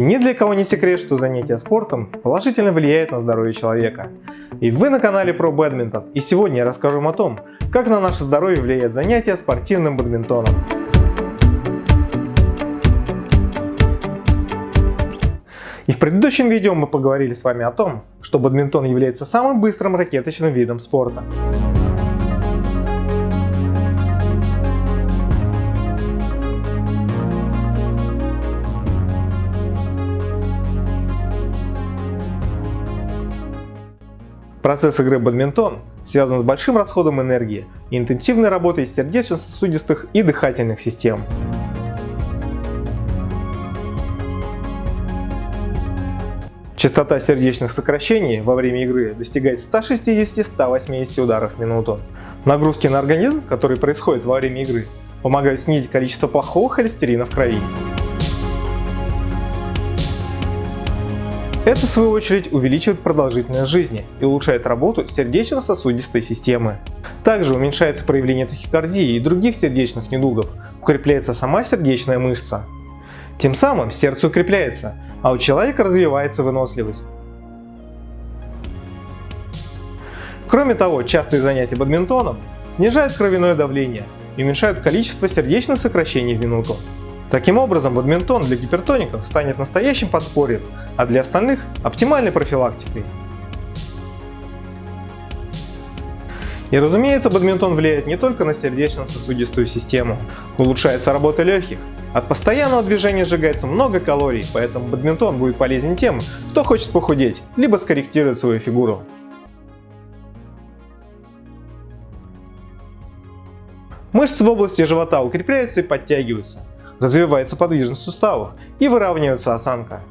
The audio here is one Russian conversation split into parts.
Ни для кого не секрет, что занятие спортом положительно влияет на здоровье человека. И вы на канале про бадминтон, и сегодня я расскажу вам о том, как на наше здоровье влияет занятие спортивным бадминтоном. И в предыдущем видео мы поговорили с вами о том, что бадминтон является самым быстрым ракеточным видом спорта. Процесс игры бадминтон связан с большим расходом энергии и интенсивной работой сердечно-сосудистых и дыхательных систем. Частота сердечных сокращений во время игры достигает 160-180 ударов в минуту. Нагрузки на организм, которые происходят во время игры, помогают снизить количество плохого холестерина в крови. Это в свою очередь увеличивает продолжительность жизни и улучшает работу сердечно-сосудистой системы. Также уменьшается проявление тахикардии и других сердечных недугов, укрепляется сама сердечная мышца. Тем самым сердце укрепляется, а у человека развивается выносливость. Кроме того, частые занятия бадминтоном снижают кровяное давление и уменьшают количество сердечных сокращений в минуту. Таким образом, бадминтон для гипертоников станет настоящим подспорьем, а для остальных – оптимальной профилактикой. И разумеется, бадминтон влияет не только на сердечно-сосудистую систему. Улучшается работа легких. От постоянного движения сжигается много калорий, поэтому бадминтон будет полезен тем, кто хочет похудеть, либо скорректировать свою фигуру. Мышцы в области живота укрепляются и подтягиваются развивается подвижность суставов и выравнивается осанка.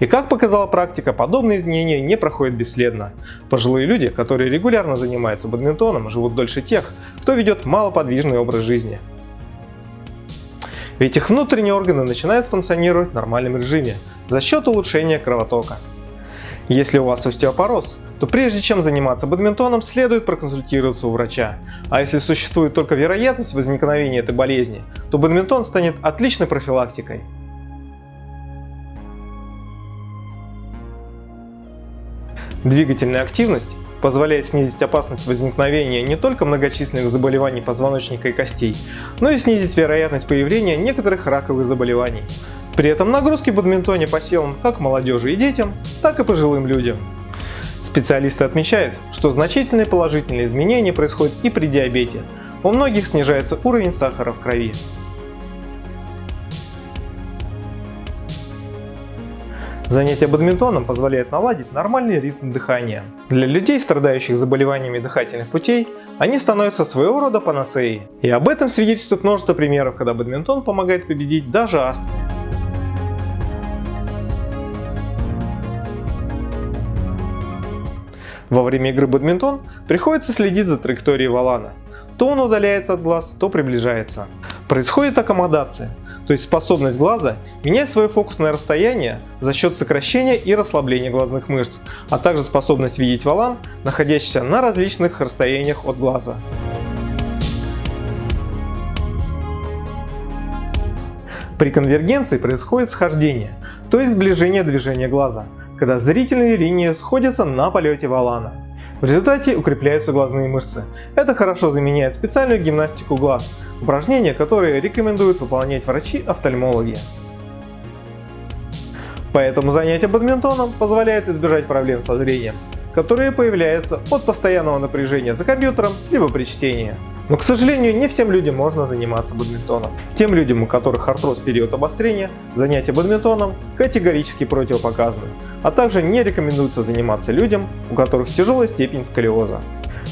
И как показала практика, подобные изменения не проходят бесследно. Пожилые люди, которые регулярно занимаются бадминтоном, живут дольше тех, кто ведет малоподвижный образ жизни. Ведь их внутренние органы начинают функционировать в нормальном режиме за счет улучшения кровотока. Если у вас остеопороз, то прежде чем заниматься бадминтоном, следует проконсультироваться у врача. А если существует только вероятность возникновения этой болезни, то бадминтон станет отличной профилактикой. Двигательная активность позволяет снизить опасность возникновения не только многочисленных заболеваний позвоночника и костей, но и снизить вероятность появления некоторых раковых заболеваний. При этом нагрузки в бадминтоне по силам как молодежи и детям, так и пожилым людям. Специалисты отмечают, что значительные положительные изменения происходят и при диабете. У многих снижается уровень сахара в крови. Занятие бадминтоном позволяет наладить нормальный ритм дыхания. Для людей, страдающих заболеваниями дыхательных путей, они становятся своего рода панацеей. И об этом свидетельствует множество примеров, когда бадминтон помогает победить даже астму. Во время игры бадминтон приходится следить за траекторией валана. То он удаляется от глаз, то приближается. Происходит аккомодация, то есть способность глаза менять свое фокусное расстояние за счет сокращения и расслабления глазных мышц, а также способность видеть валан, находящийся на различных расстояниях от глаза. При конвергенции происходит схождение, то есть сближение движения глаза, когда зрительные линии сходятся на полете валана. В результате укрепляются глазные мышцы. Это хорошо заменяет специальную гимнастику глаз, упражнения, которые рекомендуют выполнять врачи-офтальмологи. Поэтому занятие бадминтоном позволяет избежать проблем со зрением, которые появляются от постоянного напряжения за компьютером либо при чтении. Но, к сожалению, не всем людям можно заниматься бадминтоном. Тем людям, у которых артроз период обострения, занятия бадминтоном категорически противопоказаны, а также не рекомендуется заниматься людям, у которых тяжелая степень сколиоза.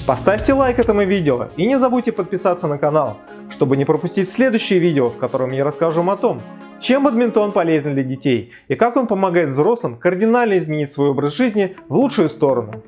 Поставьте лайк этому видео и не забудьте подписаться на канал, чтобы не пропустить следующее видео, в котором я расскажу вам о том, чем бадминтон полезен для детей и как он помогает взрослым кардинально изменить свой образ жизни в лучшую сторону.